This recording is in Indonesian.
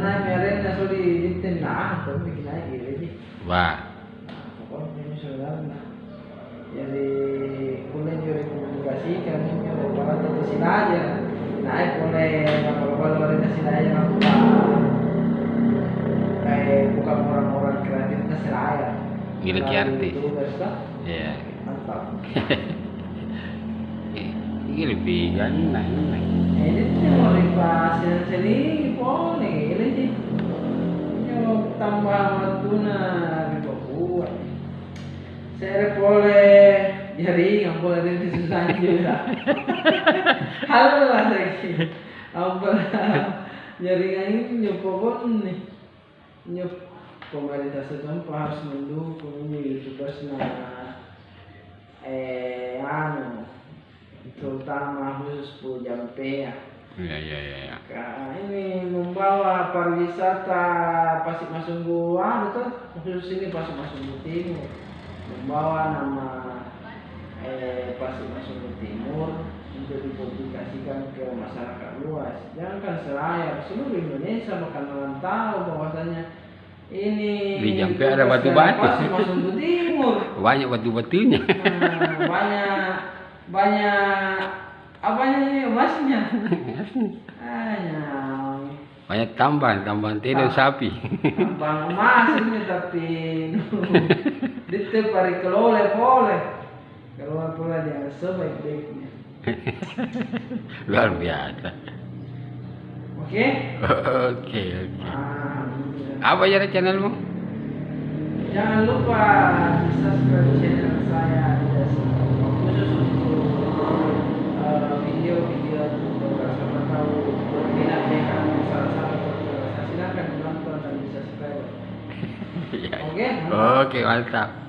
dinten nah tuh bikin naik gitu Wah. pokoknya ini sebenarnya jadi kuliah juga komunikasikan ini para tentu aja naik boleh kalau kalau orientasi aja aku kayak bukan orang-orang Miliki arti. tugas kan Iya. mantap Ini lebih enak enak. ini mau dipasir sini Tambah riba kuat saya boleh jadi nggak boleh di susah juga halo lah lagi apa? Jaringan ini nyoba nih? Nyop pemerintah setempat harus mendukung ini nah eh anu terutama khusus Pujan ya. Iya iya iya. iya. Nah, ini membawa pariwisata Pasir Masunggu ah betul khusus ini Pasir Masunggu Timur. Membawa nama eh, Pasir Masunggu Timur untuk dipublikasikan ke masyarakat luas. Jangan kan selayar seluruh Indonesia bakalan tahu bahwasanya ini Di Jampe ada batu-batu. Masunggu Timur. Banyak batu-batunya. Nah, banyak banyak apanya ini emasnya. Hanya Banyak tambahan, tambahan tidur sapi. bang emas ini tapi dite pari kelole boleh kalau pula dia sebaik-baiknya Luar biasa. oke Oke oke. Ah, Apa ya channelmu? jangan lupa subscribe channel Oke, mantap. Oke mantap.